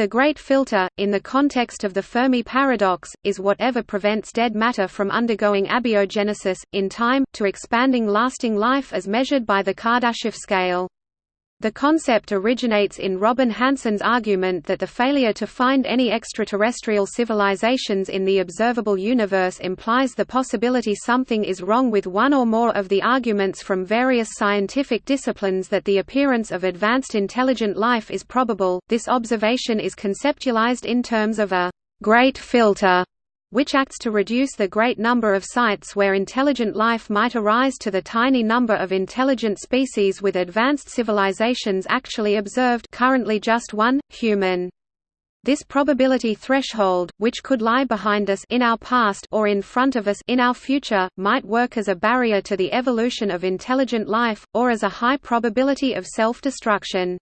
The great filter, in the context of the Fermi paradox, is whatever prevents dead matter from undergoing abiogenesis, in time, to expanding lasting life as measured by the Kardashev scale. The concept originates in Robin Hanson's argument that the failure to find any extraterrestrial civilizations in the observable universe implies the possibility something is wrong with one or more of the arguments from various scientific disciplines that the appearance of advanced intelligent life is probable. This observation is conceptualized in terms of a great filter which acts to reduce the great number of sites where intelligent life might arise to the tiny number of intelligent species with advanced civilizations actually observed currently just one, human. This probability threshold, which could lie behind us in our past or in front of us in our future, might work as a barrier to the evolution of intelligent life, or as a high probability of self-destruction.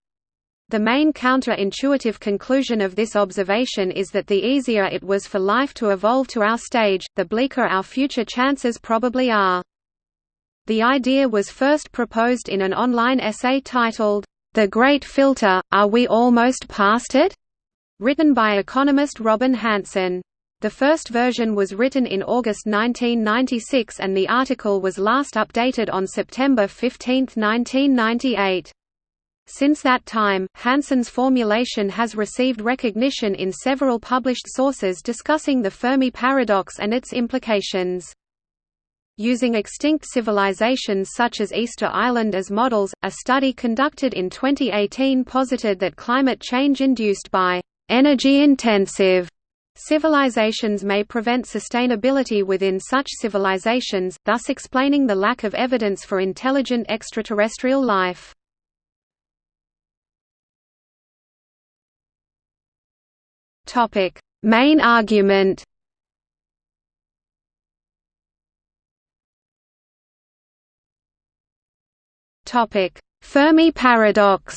The main counter-intuitive conclusion of this observation is that the easier it was for life to evolve to our stage, the bleaker our future chances probably are. The idea was first proposed in an online essay titled, The Great Filter, Are We Almost Past It? written by economist Robin Hanson. The first version was written in August 1996 and the article was last updated on September 15, 1998. Since that time, Hanson's formulation has received recognition in several published sources discussing the Fermi paradox and its implications. Using extinct civilizations such as Easter Island as models, a study conducted in 2018 posited that climate change induced by energy-intensive civilizations may prevent sustainability within such civilizations, thus explaining the lack of evidence for intelligent extraterrestrial life. Topic: Main argument. Topic: Fermi paradox.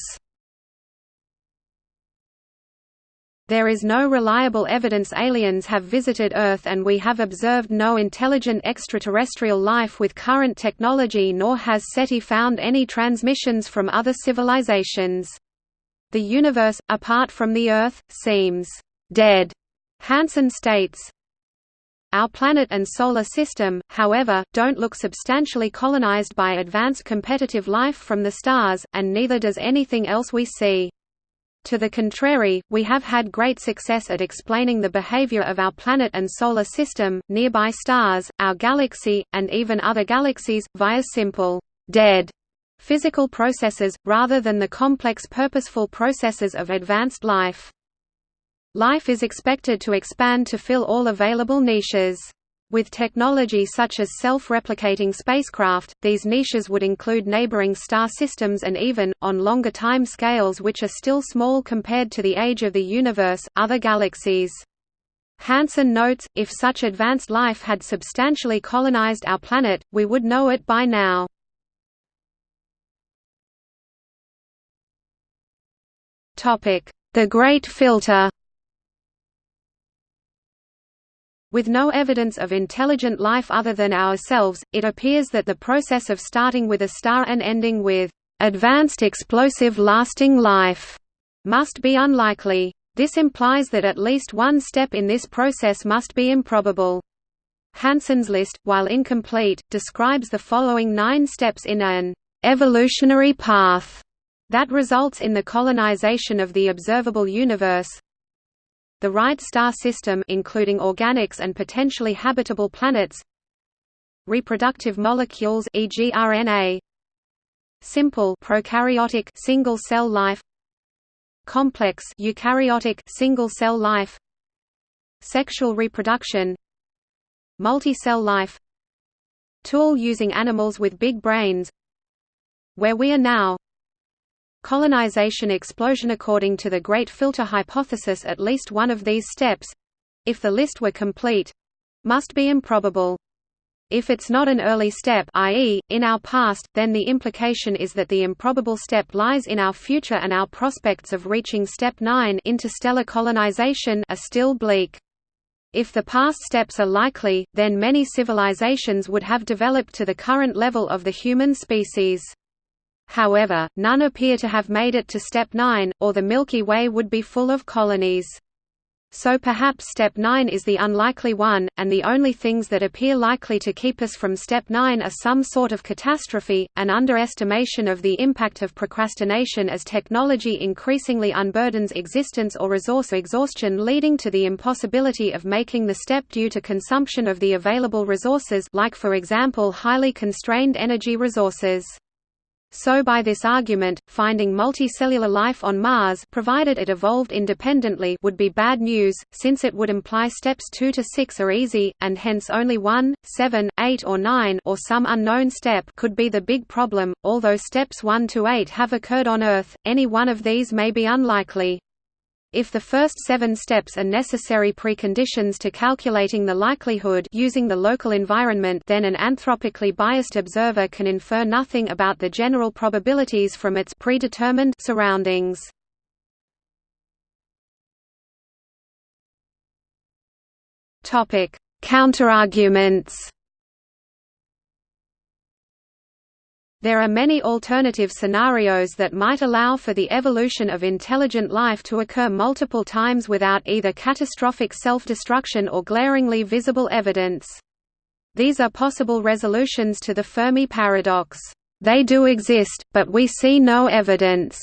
There is no reliable evidence aliens have visited Earth and we have observed no intelligent extraterrestrial life with current technology nor has SETI found any transmissions from other civilizations. The universe, apart from the Earth, seems dead, Hanson states. Our planet and solar system, however, don't look substantially colonized by advanced competitive life from the stars, and neither does anything else we see. To the contrary, we have had great success at explaining the behavior of our planet and solar system, nearby stars, our galaxy, and even other galaxies, via simple, dead physical processes, rather than the complex purposeful processes of advanced life. Life is expected to expand to fill all available niches. With technology such as self-replicating spacecraft, these niches would include neighboring star systems and even, on longer time scales which are still small compared to the age of the universe, other galaxies. Hanson notes, if such advanced life had substantially colonized our planet, we would know it by now. The Great Filter With no evidence of intelligent life other than ourselves, it appears that the process of starting with a star and ending with advanced explosive lasting life must be unlikely. This implies that at least one step in this process must be improbable. Hanson's list, while incomplete, describes the following nine steps in an evolutionary path that results in the colonization of the observable universe. The right star system including organics and potentially habitable planets Reproductive molecules e.g. RNA Simple prokaryotic single-cell life Complex eukaryotic single-cell life Sexual reproduction Multi-cell life Tool using animals with big brains Where we are now Colonization explosion According to the Great Filter hypothesis at least one of these steps—if the list were complete—must be improbable. If it's not an early step i.e., in our past, then the implication is that the improbable step lies in our future and our prospects of reaching step 9 interstellar colonization are still bleak. If the past steps are likely, then many civilizations would have developed to the current level of the human species. However, none appear to have made it to step 9, or the Milky Way would be full of colonies. So perhaps step 9 is the unlikely one, and the only things that appear likely to keep us from step 9 are some sort of catastrophe, an underestimation of the impact of procrastination as technology increasingly unburdens existence or resource exhaustion leading to the impossibility of making the step due to consumption of the available resources like for example highly constrained energy resources. So by this argument, finding multicellular life on Mars provided it evolved independently would be bad news, since it would imply steps 2 to 6 are easy, and hence only 1, 7, 8 or 9 or some unknown step could be the big problem. Although steps 1 to 8 have occurred on Earth, any one of these may be unlikely. If the first seven steps are necessary preconditions to calculating the likelihood using the local environment then an anthropically biased observer can infer nothing about the general probabilities from its predetermined surroundings. Counterarguments There are many alternative scenarios that might allow for the evolution of intelligent life to occur multiple times without either catastrophic self-destruction or glaringly visible evidence. These are possible resolutions to the Fermi paradox. They do exist, but we see no evidence.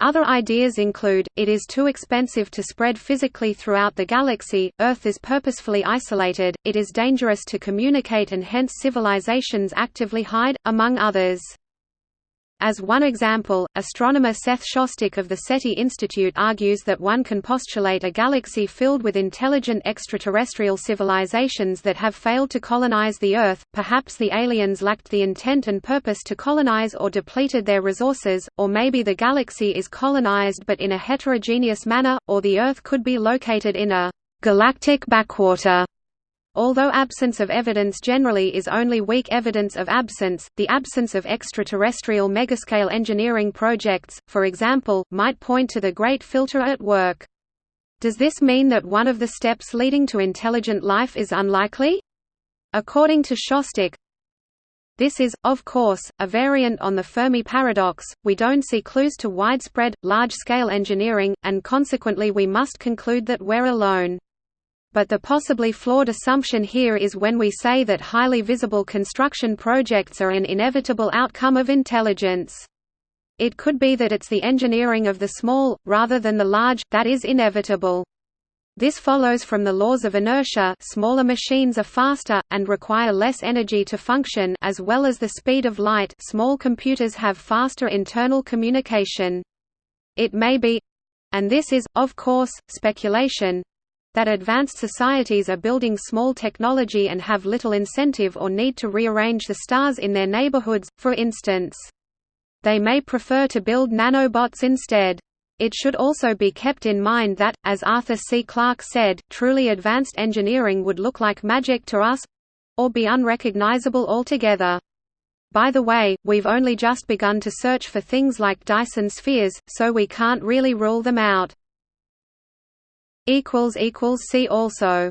Other ideas include, it is too expensive to spread physically throughout the galaxy, Earth is purposefully isolated, it is dangerous to communicate and hence civilizations actively hide, among others. As one example, astronomer Seth Shostak of the SETI Institute argues that one can postulate a galaxy filled with intelligent extraterrestrial civilizations that have failed to colonize the Earth, perhaps the aliens lacked the intent and purpose to colonize or depleted their resources, or maybe the galaxy is colonized but in a heterogeneous manner, or the Earth could be located in a galactic backwater Although absence of evidence generally is only weak evidence of absence, the absence of extraterrestrial megascale engineering projects, for example, might point to the Great Filter at work. Does this mean that one of the steps leading to intelligent life is unlikely? According to Shostak, this is, of course, a variant on the Fermi paradox, we don't see clues to widespread, large-scale engineering, and consequently we must conclude that we're alone. But the possibly flawed assumption here is when we say that highly visible construction projects are an inevitable outcome of intelligence. It could be that it's the engineering of the small, rather than the large, that is inevitable. This follows from the laws of inertia smaller machines are faster, and require less energy to function as well as the speed of light small computers have faster internal communication. It may be—and this is, of course, speculation, that advanced societies are building small technology and have little incentive or need to rearrange the stars in their neighborhoods, for instance. They may prefer to build nanobots instead. It should also be kept in mind that, as Arthur C. Clarke said, truly advanced engineering would look like magic to us—or be unrecognizable altogether. By the way, we've only just begun to search for things like Dyson spheres, so we can't really rule them out. See also